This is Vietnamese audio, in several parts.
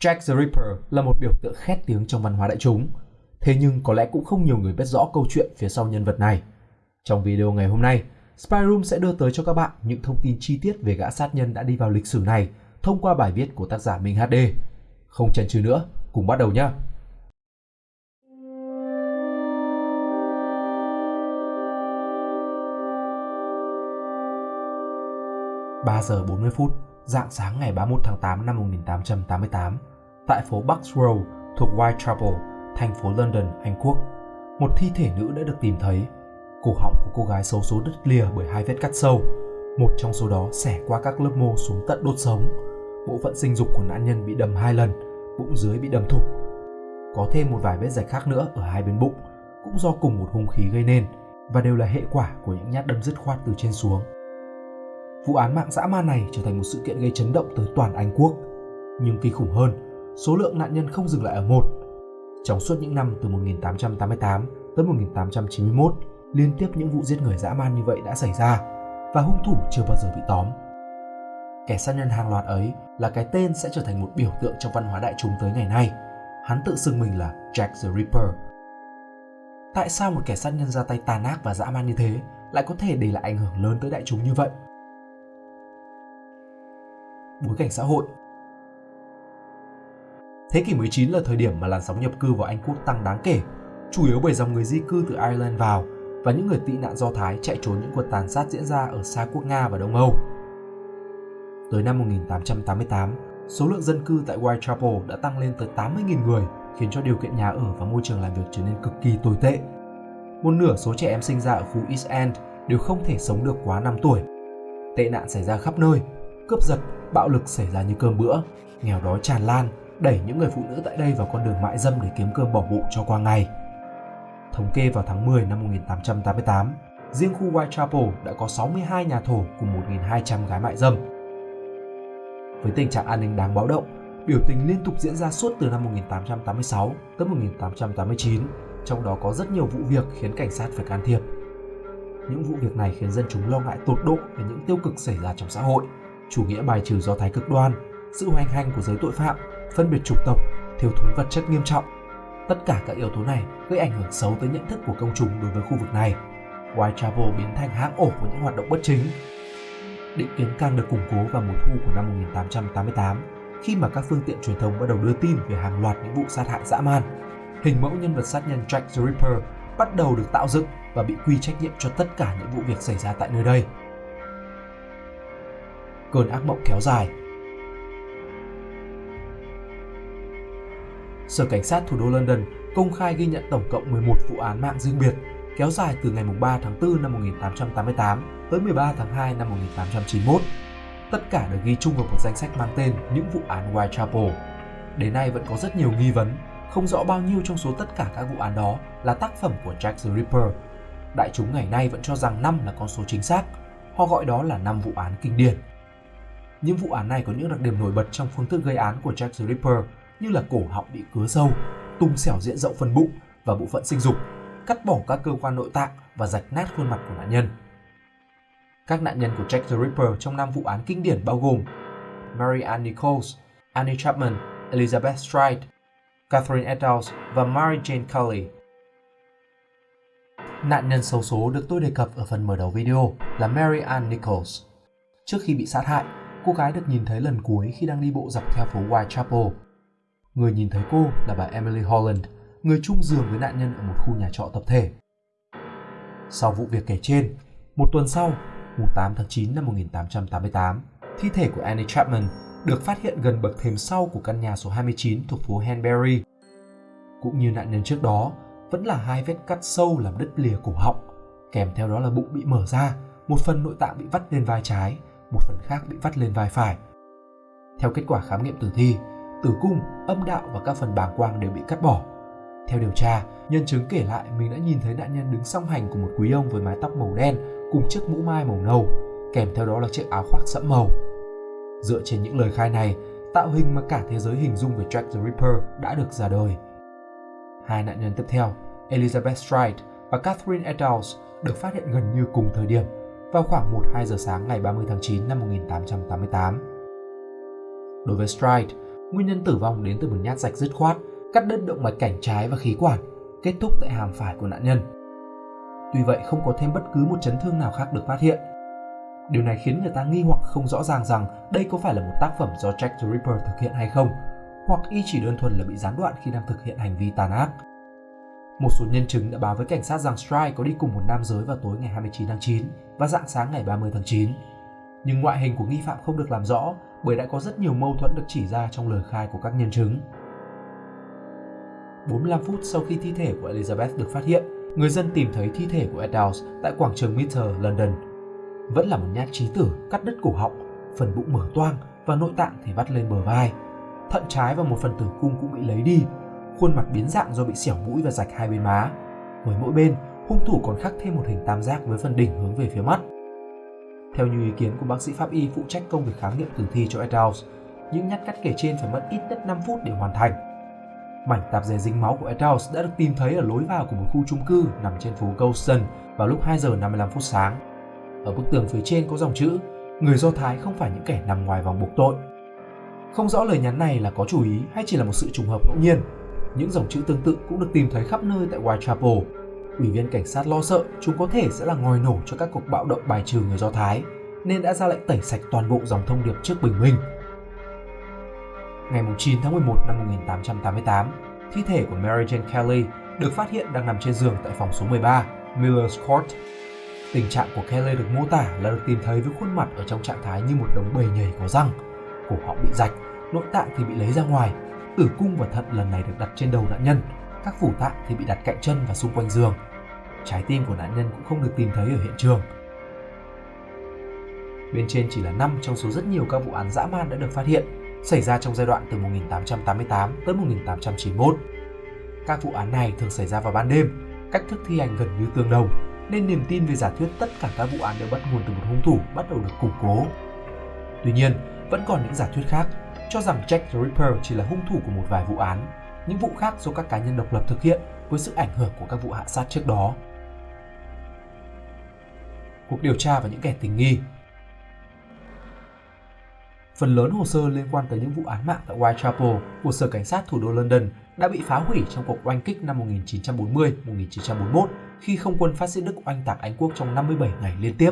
Jack the Ripper là một biểu tượng khét tiếng trong văn hóa đại chúng. Thế nhưng có lẽ cũng không nhiều người biết rõ câu chuyện phía sau nhân vật này. Trong video ngày hôm nay, Spy Room sẽ đưa tới cho các bạn những thông tin chi tiết về gã sát nhân đã đi vào lịch sử này thông qua bài viết của tác giả Minh HD. Không chần chừ nữa, cùng bắt đầu nhé! Ba giờ 40 phút, dạng sáng ngày 31 tháng 8 năm 1888, tại phố Bucks Row thuộc Whitechapel, thành phố London, Anh Quốc, một thi thể nữ đã được tìm thấy. Cổ họng của cô gái xấu số đứt lìa bởi hai vết cắt sâu, một trong số đó xẻ qua các lớp mô xuống tận đốt sống. Bộ phận sinh dục của nạn nhân bị đâm hai lần, bụng dưới bị đâm thủng. Có thêm một vài vết rạch khác nữa ở hai bên bụng, cũng do cùng một hung khí gây nên và đều là hệ quả của những nhát đâm dứt khoát từ trên xuống. Vụ án mạng dã man này trở thành một sự kiện gây chấn động tới toàn Anh quốc. Nhưng kinh khủng hơn, số lượng nạn nhân không dừng lại ở một. Trong suốt những năm từ 1888 tới 1891, liên tiếp những vụ giết người dã man như vậy đã xảy ra và hung thủ chưa bao giờ bị tóm. Kẻ sát nhân hàng loạt ấy là cái tên sẽ trở thành một biểu tượng trong văn hóa đại chúng tới ngày nay. Hắn tự xưng mình là Jack the Ripper. Tại sao một kẻ sát nhân ra tay tàn ác và dã man như thế lại có thể để lại ảnh hưởng lớn tới đại chúng như vậy? Bối cảnh xã hội. Thế kỷ 19 là thời điểm mà làn sóng nhập cư vào Anh Quốc tăng đáng kể, chủ yếu bởi dòng người di cư từ Ireland vào và những người tị nạn Do Thái chạy trốn những cuộc tàn sát diễn ra ở xa quốc Nga và Đông Âu. Tới năm 1888, số lượng dân cư tại Whitechapel đã tăng lên tới 80.000 người, khiến cho điều kiện nhà ở và môi trường làm việc trở nên cực kỳ tồi tệ. Một nửa số trẻ em sinh ra ở khu East End đều không thể sống được quá 5 tuổi. Tệ nạn xảy ra khắp nơi, cướp giật, bạo lực xảy ra như cơm bữa, nghèo đói tràn lan, đẩy những người phụ nữ tại đây vào con đường mại dâm để kiếm cơm bỏ bụng cho qua ngày. Thống kê vào tháng 10 năm 1888, riêng khu Whitechapel đã có 62 nhà thổ cùng 1.200 gái mại dâm. Với tình trạng an ninh đáng báo động, biểu tình liên tục diễn ra suốt từ năm 1886 tới 1889, trong đó có rất nhiều vụ việc khiến cảnh sát phải can thiệp. Những vụ việc này khiến dân chúng lo ngại tột độ về những tiêu cực xảy ra trong xã hội, chủ nghĩa bài trừ do thái cực đoan, sự hoành hành của giới tội phạm, phân biệt chủng tộc, thiếu thốn vật chất nghiêm trọng. Tất cả các yếu tố này gây ảnh hưởng xấu tới nhận thức của công chúng đối với khu vực này. Whitechapel biến thành hang ổ của những hoạt động bất chính. Định kiến càng được củng cố vào mùa thu của năm 1888 khi mà các phương tiện truyền thông bắt đầu đưa tin về hàng loạt những vụ sát hại dã man. Hình mẫu nhân vật sát nhân Jack the Ripper bắt đầu được tạo dựng và bị quy trách nhiệm cho tất cả những vụ việc xảy ra tại nơi đây cơn ác mộng kéo dài. Sở Cảnh sát thủ đô London công khai ghi nhận tổng cộng 11 vụ án mạng riêng biệt kéo dài từ ngày 3 tháng 4 năm 1888 tới 13 tháng 2 năm 1891. Tất cả được ghi chung vào một danh sách mang tên những vụ án Whitechapel. Đến nay vẫn có rất nhiều nghi vấn, không rõ bao nhiêu trong số tất cả các vụ án đó là tác phẩm của Jack the Ripper. Đại chúng ngày nay vẫn cho rằng 5 là con số chính xác, họ gọi đó là 5 vụ án kinh điển. Những vụ án này có những đặc điểm nổi bật trong phương thức gây án của Jack the Ripper như là cổ họng bị cứa sâu, tung xẻo diện rộng phần bụng và bộ phận sinh dục, cắt bỏ các cơ quan nội tạng và rạch nát khuôn mặt của nạn nhân. Các nạn nhân của Jack the Ripper trong năm vụ án kinh điển bao gồm Mary Ann Nichols, Annie Chapman, Elizabeth Stride, Catherine Eddowes và Mary Jane Cully. Nạn nhân xấu số được tôi đề cập ở phần mở đầu video là Mary Ann Nichols. Trước khi bị sát hại, cô gái được nhìn thấy lần cuối khi đang đi bộ dọc theo phố Whitechapel. Người nhìn thấy cô là bà Emily Holland, người chung giường với nạn nhân ở một khu nhà trọ tập thể. Sau vụ việc kể trên, một tuần sau, mùng 8 tháng 9 năm 1888, thi thể của Annie Chapman được phát hiện gần bậc thềm sau của căn nhà số 29 thuộc phố Hanbury. Cũng như nạn nhân trước đó, vẫn là hai vết cắt sâu làm đứt lìa cổ họng, kèm theo đó là bụng bị mở ra, một phần nội tạng bị vắt lên vai trái một phần khác bị vắt lên vai phải. Theo kết quả khám nghiệm tử thi, tử cung, âm đạo và các phần bàng quang đều bị cắt bỏ. Theo điều tra, nhân chứng kể lại mình đã nhìn thấy nạn nhân đứng song hành của một quý ông với mái tóc màu đen cùng chiếc mũ mai màu nâu, kèm theo đó là chiếc áo khoác sẫm màu. Dựa trên những lời khai này, tạo hình mà cả thế giới hình dung về Jack the Ripper đã được ra đời. Hai nạn nhân tiếp theo, Elizabeth Stride và Catherine Eddowes được phát hiện gần như cùng thời điểm vào khoảng 1-2 giờ sáng ngày 30 tháng 9 năm 1888. Đối với Stride, Nguyên nhân tử vong đến từ một nhát rạch dứt khoát, cắt đứt động mạch cảnh trái và khí quản, kết thúc tại hàm phải của nạn nhân. Tuy vậy không có thêm bất cứ một chấn thương nào khác được phát hiện. Điều này khiến người ta nghi hoặc không rõ ràng rằng đây có phải là một tác phẩm do Jack the Ripper thực hiện hay không, hoặc y chỉ đơn thuần là bị gián đoạn khi đang thực hiện hành vi tàn ác. Một số nhân chứng đã báo với cảnh sát rằng Strike có đi cùng một nam giới vào tối ngày 29 tháng 9 và dạng sáng ngày 30 tháng 9. Nhưng ngoại hình của nghi phạm không được làm rõ bởi đã có rất nhiều mâu thuẫn được chỉ ra trong lời khai của các nhân chứng. 45 phút sau khi thi thể của Elizabeth được phát hiện, người dân tìm thấy thi thể của Eddowes tại quảng trường Mitre, London. Vẫn là một nhát chí tử cắt đứt cổ họng, phần bụng mở toang và nội tạng thì vắt lên bờ vai. Thận trái và một phần tử cung cũng bị lấy đi, khuôn mặt biến dạng do bị xẻo mũi và rạch hai bên má. Với mỗi bên, hung thủ còn khắc thêm một hình tam giác với phần đỉnh hướng về phía mắt. Theo như ý kiến của bác sĩ pháp y phụ trách công việc khám nghiệm tử thi cho Eddowes, những nhát cắt kể trên phải mất ít nhất 5 phút để hoàn thành. Mảnh tạp dề dính máu của Eddowes đã được tìm thấy ở lối vào của một khu chung cư nằm trên phố Goldstone vào lúc 2 giờ 55 phút sáng. Ở bức tường phía trên có dòng chữ Người Do Thái không phải những kẻ nằm ngoài vòng buộc tội. Không rõ lời nhắn này là có chủ ý hay chỉ là một sự trùng hợp ngẫu nhiên. Những dòng chữ tương tự cũng được tìm thấy khắp nơi tại Whitechapel. Ủy viên cảnh sát lo sợ chúng có thể sẽ là ngòi nổ cho các cuộc bạo động bài trừ người Do Thái, nên đã ra lệnh tẩy sạch toàn bộ dòng thông điệp trước bình minh. Ngày 9 tháng 11 năm 1888, thi thể của Mary Jane Kelly được phát hiện đang nằm trên giường tại phòng số 13, Miller's Court. Tình trạng của Kelly được mô tả là được tìm thấy với khuôn mặt ở trong trạng thái như một đống bầy nhầy có răng, cổ họng bị rạch, nội tạng thì bị lấy ra ngoài, tử cung và thận lần này được đặt trên đầu nạn nhân, các phủ tạng thì bị đặt cạnh chân và xung quanh giường. Trái tim của nạn nhân cũng không được tìm thấy ở hiện trường. Bên trên chỉ là 5 trong số rất nhiều các vụ án dã man đã được phát hiện, xảy ra trong giai đoạn từ 1888 tới 1891. Các vụ án này thường xảy ra vào ban đêm, cách thức thi hành gần như tương đồng, nên niềm tin về giả thuyết tất cả các vụ án đều bắt nguồn từ một hung thủ bắt đầu được củng cố. Tuy nhiên, vẫn còn những giả thuyết khác cho rằng Jack the Ripper chỉ là hung thủ của một vài vụ án, những vụ khác do các cá nhân độc lập thực hiện với sự ảnh hưởng của các vụ hạ sát trước đó. Cuộc điều tra và những kẻ tình nghi. Phần lớn hồ sơ liên quan tới những vụ án mạng tại Whitechapel của Sở Cảnh sát thủ đô London đã bị phá hủy trong cuộc oanh kích năm 1940-1941 khi không quân phát xít Đức oanh tạc Anh quốc trong 57 ngày liên tiếp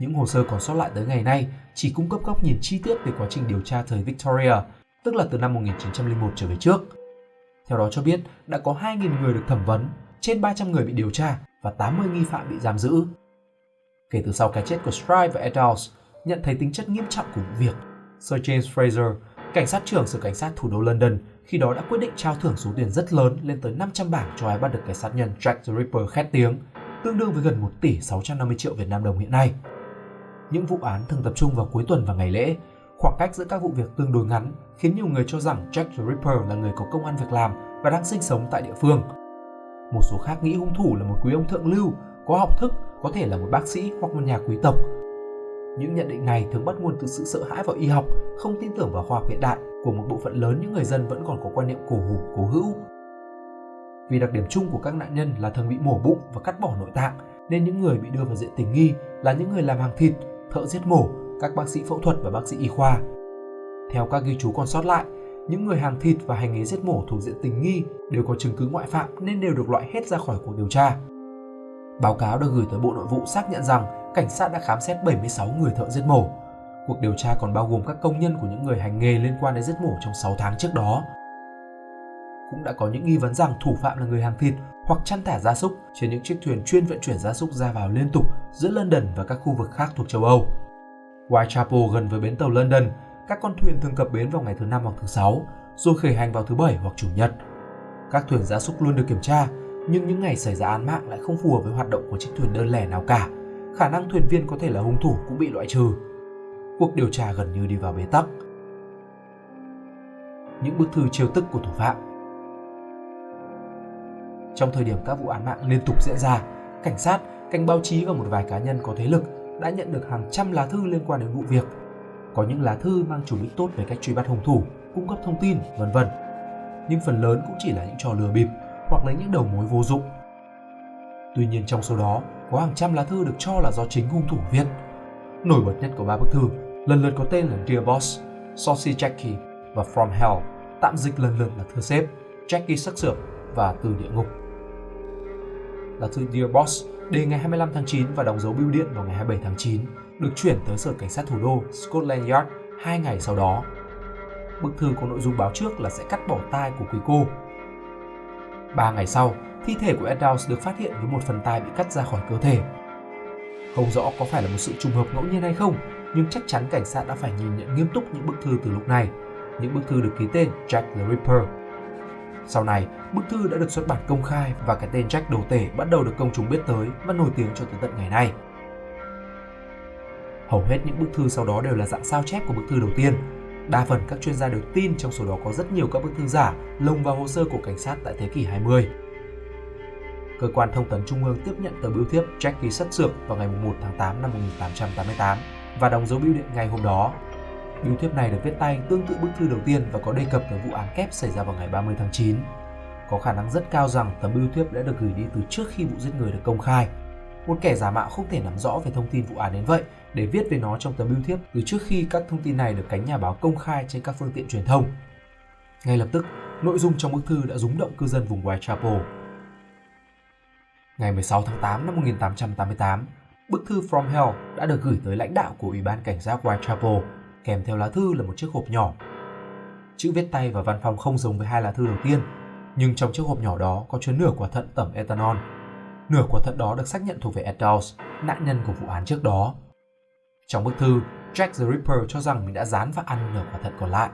những hồ sơ còn sót lại tới ngày nay chỉ cung cấp góc nhìn chi tiết về quá trình điều tra thời Victoria, tức là từ năm 1901 trở về trước. Theo đó cho biết đã có 2.000 người được thẩm vấn, trên 300 người bị điều tra và 80 nghi phạm bị giam giữ. Kể từ sau cái chết của Stride và Edwards, nhận thấy tính chất nghiêm trọng của vụ việc, Sir James Fraser, cảnh sát trưởng sở cảnh sát thủ đô London, khi đó đã quyết định trao thưởng số tiền rất lớn lên tới 500 bảng cho ai bắt được kẻ sát nhân Jack the Ripper khét tiếng, tương đương với gần 1 tỷ 650 triệu Việt Nam đồng hiện nay những vụ án thường tập trung vào cuối tuần và ngày lễ. Khoảng cách giữa các vụ việc tương đối ngắn khiến nhiều người cho rằng Jack the Ripper là người có công ăn việc làm và đang sinh sống tại địa phương. Một số khác nghĩ hung thủ là một quý ông thượng lưu, có học thức, có thể là một bác sĩ hoặc một nhà quý tộc. Những nhận định này thường bắt nguồn từ sự sợ hãi vào y học, không tin tưởng vào khoa học hiện đại của một bộ phận lớn những người dân vẫn còn có quan niệm cổ hủ, cố hữu. Vì đặc điểm chung của các nạn nhân là thường bị mổ bụng và cắt bỏ nội tạng, nên những người bị đưa vào diện tình nghi là những người làm hàng thịt thợ giết mổ, các bác sĩ phẫu thuật và bác sĩ y khoa. Theo các ghi chú còn sót lại, những người hàng thịt và hành nghề giết mổ thuộc diện tình nghi đều có chứng cứ ngoại phạm nên đều được loại hết ra khỏi cuộc điều tra. Báo cáo được gửi tới Bộ Nội vụ xác nhận rằng cảnh sát đã khám xét 76 người thợ giết mổ. Cuộc điều tra còn bao gồm các công nhân của những người hành nghề liên quan đến giết mổ trong 6 tháng trước đó. Cũng đã có những nghi vấn rằng thủ phạm là người hàng thịt hoặc chăn thả gia súc trên những chiếc thuyền chuyên vận chuyển gia súc ra vào liên tục giữa London và các khu vực khác thuộc châu Âu. Whitechapel gần với bến tàu London, các con thuyền thường cập bến vào ngày thứ năm hoặc thứ sáu, rồi khởi hành vào thứ bảy hoặc chủ nhật. Các thuyền gia súc luôn được kiểm tra, nhưng những ngày xảy ra án mạng lại không phù hợp với hoạt động của chiếc thuyền đơn lẻ nào cả. Khả năng thuyền viên có thể là hung thủ cũng bị loại trừ. Cuộc điều tra gần như đi vào bế tắc. Những bức thư chiêu tức của thủ phạm trong thời điểm các vụ án mạng liên tục diễn ra, cảnh sát, cảnh báo chí và một vài cá nhân có thế lực đã nhận được hàng trăm lá thư liên quan đến vụ việc. Có những lá thư mang chủ đích tốt về cách truy bắt hung thủ, cung cấp thông tin, vân vân. Nhưng phần lớn cũng chỉ là những trò lừa bịp hoặc lấy những đầu mối vô dụng. Tuy nhiên trong số đó, có hàng trăm lá thư được cho là do chính hung thủ viết. Nổi bật nhất của ba bức thư lần lượt có tên là Dear Boss, Saucy Jackie, và From Hell, tạm dịch lần lượt là Thưa Sếp, Jackie sắc sược và Từ Địa Ngục. Là thư Dear Boss đề ngày 25 tháng 9 và đóng dấu bưu điện vào ngày 27 tháng 9, được chuyển tới Sở Cảnh sát Thủ đô Scotland Yard hai ngày sau đó. Bức thư có nội dung báo trước là sẽ cắt bỏ tai của quý cô. Ba ngày sau, thi thể của Eddowes được phát hiện với một phần tai bị cắt ra khỏi cơ thể. Không rõ có phải là một sự trùng hợp ngẫu nhiên hay không, nhưng chắc chắn cảnh sát đã phải nhìn nhận nghiêm túc những bức thư từ lúc này. Những bức thư được ký tên Jack the Ripper. Sau này, bức thư đã được xuất bản công khai và cái tên Jack đầu tể bắt đầu được công chúng biết tới và nổi tiếng cho tới tận ngày nay. Hầu hết những bức thư sau đó đều là dạng sao chép của bức thư đầu tiên. Đa phần các chuyên gia đều tin trong số đó có rất nhiều các bức thư giả lồng vào hồ sơ của cảnh sát tại thế kỷ 20. Cơ quan thông tấn Trung ương tiếp nhận tờ bưu thiếp Jack ký sắt sược vào ngày 1 tháng 8 năm 1888 và đóng dấu bưu điện ngày hôm đó. Bưu thiếp này được viết tay tương tự bức thư đầu tiên và có đề cập tới vụ án kép xảy ra vào ngày 30 tháng 9. Có khả năng rất cao rằng tấm bưu thiếp đã được gửi đi từ trước khi vụ giết người được công khai. Một kẻ giả mạo không thể nắm rõ về thông tin vụ án đến vậy để viết về nó trong tấm bưu thiếp từ trước khi các thông tin này được cánh nhà báo công khai trên các phương tiện truyền thông. Ngay lập tức, nội dung trong bức thư đã rúng động cư dân vùng Whitechapel. Ngày 16 tháng 8 năm 1888, bức thư From Hell đã được gửi tới lãnh đạo của Ủy ban Cảnh sát Whitechapel, kèm theo lá thư là một chiếc hộp nhỏ. Chữ viết tay và văn phòng không giống với hai lá thư đầu tiên, nhưng trong chiếc hộp nhỏ đó có chứa nửa quả thận tẩm ethanol. Nửa quả thận đó được xác nhận thuộc về Ed Dawes, nạn nhân của vụ án trước đó. Trong bức thư, Jack the Ripper cho rằng mình đã dán và ăn nửa quả thận còn lại.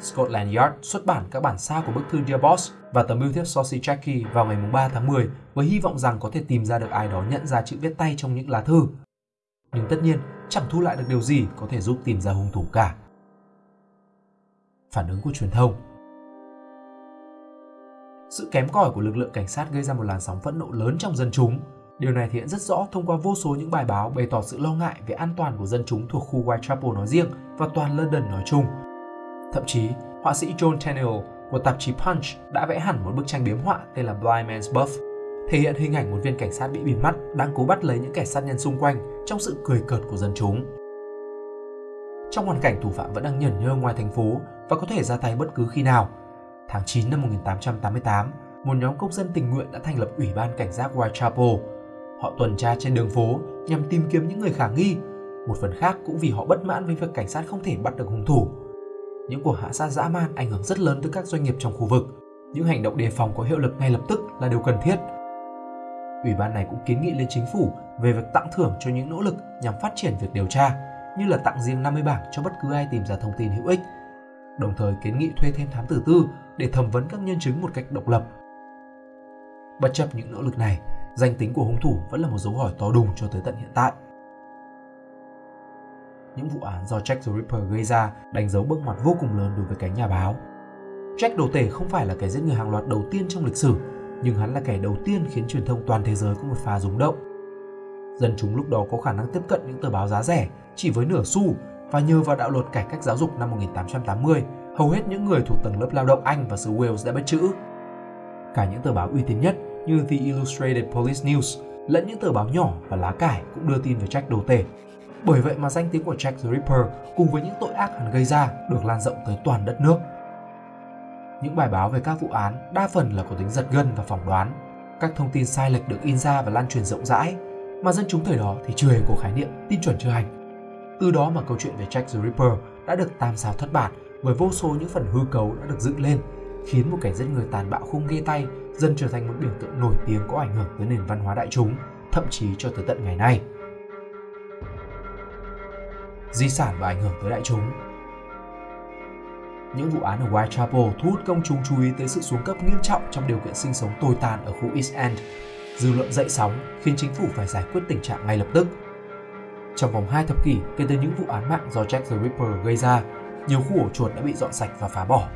Scotland Yard xuất bản các bản sao của bức thư Dear Boss và tấm bưu thiếp Saucy Jackie vào ngày 3 tháng 10 với hy vọng rằng có thể tìm ra được ai đó nhận ra chữ viết tay trong những lá thư. Nhưng tất nhiên, chẳng thu lại được điều gì có thể giúp tìm ra hung thủ cả. Phản ứng của truyền thông Sự kém cỏi của lực lượng cảnh sát gây ra một làn sóng phẫn nộ lớn trong dân chúng. Điều này thể hiện rất rõ thông qua vô số những bài báo bày tỏ sự lo ngại về an toàn của dân chúng thuộc khu Whitechapel nói riêng và toàn London nói chung. Thậm chí, họa sĩ John Tenniel của tạp chí Punch đã vẽ hẳn một bức tranh biếm họa tên là Blind Man's Buff, thể hiện hình ảnh một viên cảnh sát bị bịt mắt đang cố bắt lấy những kẻ sát nhân xung quanh trong sự cười cợt của dân chúng. Trong hoàn cảnh thủ phạm vẫn đang nhẩn nhơ ngoài thành phố và có thể ra tay bất cứ khi nào, tháng 9 năm 1888, một nhóm công dân tình nguyện đã thành lập Ủy ban Cảnh giác Whitechapel. Họ tuần tra trên đường phố nhằm tìm kiếm những người khả nghi, một phần khác cũng vì họ bất mãn với việc cảnh sát không thể bắt được hung thủ những cuộc hạ sát dã man ảnh hưởng rất lớn tới các doanh nghiệp trong khu vực. Những hành động đề phòng có hiệu lực ngay lập tức là điều cần thiết. Ủy ban này cũng kiến nghị lên chính phủ về việc tặng thưởng cho những nỗ lực nhằm phát triển việc điều tra, như là tặng riêng 50 bảng cho bất cứ ai tìm ra thông tin hữu ích, đồng thời kiến nghị thuê thêm thám tử tư để thẩm vấn các nhân chứng một cách độc lập. Bất chấp những nỗ lực này, danh tính của hung thủ vẫn là một dấu hỏi to đùng cho tới tận hiện tại những vụ án do Jack the Ripper gây ra đánh dấu bước ngoặt vô cùng lớn đối với cánh nhà báo. Jack đồ tể không phải là kẻ giết người hàng loạt đầu tiên trong lịch sử, nhưng hắn là kẻ đầu tiên khiến truyền thông toàn thế giới có một pha rúng động. Dân chúng lúc đó có khả năng tiếp cận những tờ báo giá rẻ chỉ với nửa xu và nhờ vào đạo luật cải cách giáo dục năm 1880, hầu hết những người thuộc tầng lớp lao động Anh và xứ Wales đã biết chữ. Cả những tờ báo uy tín nhất như The Illustrated Police News lẫn những tờ báo nhỏ và lá cải cũng đưa tin về Jack đồ tể bởi vậy mà danh tiếng của Jack the Ripper cùng với những tội ác hắn gây ra được lan rộng tới toàn đất nước. Những bài báo về các vụ án đa phần là có tính giật gân và phỏng đoán. Các thông tin sai lệch được in ra và lan truyền rộng rãi, mà dân chúng thời đó thì chưa hề có khái niệm tin chuẩn chưa hành. Từ đó mà câu chuyện về Jack the Ripper đã được tam sao thất bản bởi vô số những phần hư cấu đã được dựng lên, khiến một kẻ giết người tàn bạo không ghê tay dần trở thành một biểu tượng nổi tiếng có ảnh hưởng tới nền văn hóa đại chúng, thậm chí cho tới tận ngày nay di sản và ảnh hưởng tới đại chúng. Những vụ án ở Whitechapel thu hút công chúng chú ý tới sự xuống cấp nghiêm trọng trong điều kiện sinh sống tồi tàn ở khu East End. Dư luận dậy sóng khiến chính phủ phải giải quyết tình trạng ngay lập tức. Trong vòng 2 thập kỷ kể từ những vụ án mạng do Jack the Ripper gây ra, nhiều khu ổ chuột đã bị dọn sạch và phá bỏ.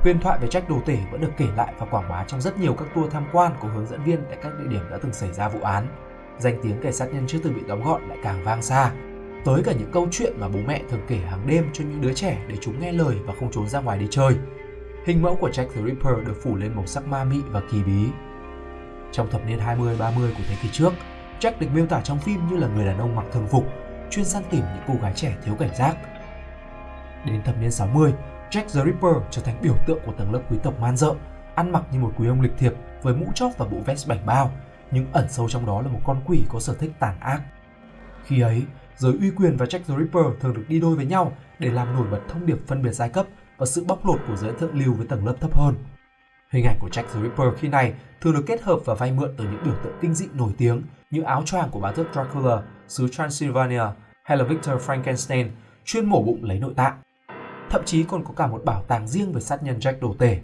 Huyền thoại về Jack đồ tể vẫn được kể lại và quảng bá trong rất nhiều các tour tham quan của hướng dẫn viên tại các địa điểm đã từng xảy ra vụ án. Danh tiếng kẻ sát nhân chưa từng bị đóng gọn lại càng vang xa, tới cả những câu chuyện mà bố mẹ thường kể hàng đêm cho những đứa trẻ để chúng nghe lời và không trốn ra ngoài đi chơi. Hình mẫu của Jack the Ripper được phủ lên màu sắc ma mị và kỳ bí. Trong thập niên 20-30 của thế kỷ trước, Jack được miêu tả trong phim như là người đàn ông mặc thường phục, chuyên săn tìm những cô gái trẻ thiếu cảnh giác. Đến thập niên 60, Jack the Ripper trở thành biểu tượng của tầng lớp quý tộc man dợ, ăn mặc như một quý ông lịch thiệp với mũ chóp và bộ vest bảnh bao, nhưng ẩn sâu trong đó là một con quỷ có sở thích tàn ác. Khi ấy, giới uy quyền và Jack the Ripper thường được đi đôi với nhau để làm nổi bật thông điệp phân biệt giai cấp và sự bóc lột của giới thượng lưu với tầng lớp thấp hơn. Hình ảnh của Jack the Ripper khi này thường được kết hợp và vay mượn từ những biểu tượng kinh dị nổi tiếng như áo choàng của bá tước Dracula, xứ Transylvania hay là Victor Frankenstein chuyên mổ bụng lấy nội tạng. Thậm chí còn có cả một bảo tàng riêng về sát nhân Jack đồ tể.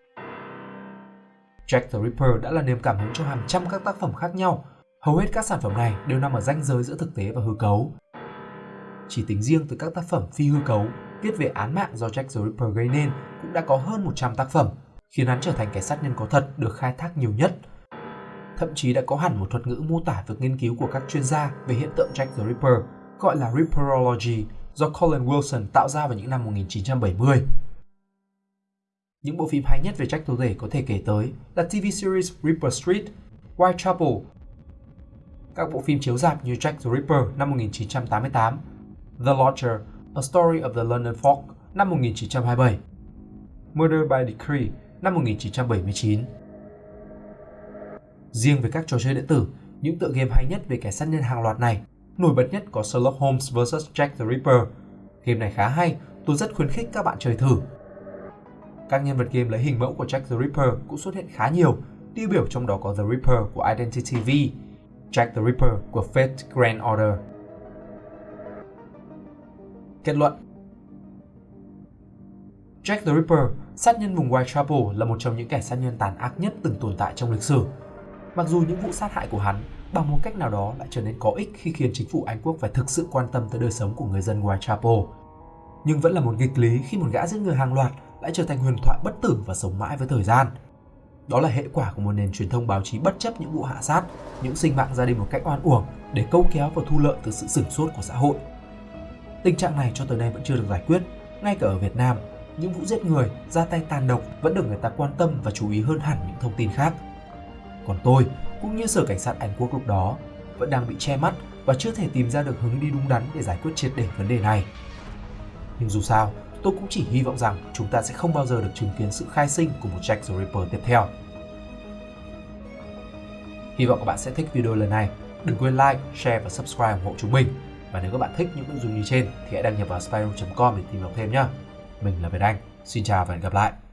Jack the Ripper đã là niềm cảm hứng cho hàng trăm các tác phẩm khác nhau. Hầu hết các sản phẩm này đều nằm ở ranh giới giữa thực tế và hư cấu. Chỉ tính riêng từ các tác phẩm phi hư cấu viết về án mạng do Jack the Ripper gây nên cũng đã có hơn 100 tác phẩm, khiến hắn trở thành kẻ sát nhân có thật được khai thác nhiều nhất. Thậm chí đã có hẳn một thuật ngữ mô tả việc nghiên cứu của các chuyên gia về hiện tượng Jack the Ripper, gọi là Ripperology, do Colin Wilson tạo ra vào những năm 1970. Những bộ phim hay nhất về Jack Tối có thể kể tới là TV series Ripper Street, Whitechapel, các bộ phim chiếu rạp như Jack the Ripper năm 1988, The Lodger, A Story of the London Fog năm 1927, Murder by Decree năm 1979. Riêng về các trò chơi điện tử, những tựa game hay nhất về kẻ sát nhân hàng loạt này, nổi bật nhất có Sherlock Holmes vs Jack the Ripper. Game này khá hay, tôi rất khuyến khích các bạn chơi thử. Các nhân vật game lấy hình mẫu của Jack the Ripper cũng xuất hiện khá nhiều, tiêu biểu trong đó có The Ripper của Identity V, Jack the Ripper của Fate Grand Order. Kết luận Jack the Ripper, sát nhân vùng Whitechapel là một trong những kẻ sát nhân tàn ác nhất từng tồn tại trong lịch sử. Mặc dù những vụ sát hại của hắn bằng một cách nào đó lại trở nên có ích khi khiến chính phủ Anh Quốc phải thực sự quan tâm tới đời sống của người dân Whitechapel. Nhưng vẫn là một nghịch lý khi một gã giết người hàng loạt lại trở thành huyền thoại bất tử và sống mãi với thời gian. Đó là hệ quả của một nền truyền thông báo chí bất chấp những vụ hạ sát, những sinh mạng gia đình một cách oan uổng để câu kéo và thu lợi từ sự sửng sốt của xã hội. Tình trạng này cho tới nay vẫn chưa được giải quyết, ngay cả ở Việt Nam, những vụ giết người, ra tay tàn độc vẫn được người ta quan tâm và chú ý hơn hẳn những thông tin khác. Còn tôi, cũng như Sở Cảnh sát Anh Quốc lúc đó, vẫn đang bị che mắt và chưa thể tìm ra được hướng đi đúng đắn để giải quyết triệt để vấn đề này. Nhưng dù sao, tôi cũng chỉ hy vọng rằng chúng ta sẽ không bao giờ được chứng kiến sự khai sinh của một Jack the Ripper tiếp theo. Hy vọng các bạn sẽ thích video lần này. Đừng quên like, share và subscribe ủng hộ chúng mình. Và nếu các bạn thích những nội dung như trên thì hãy đăng nhập vào spyroom.com để tìm đọc thêm nhé. Mình là Việt Anh. Xin chào và hẹn gặp lại.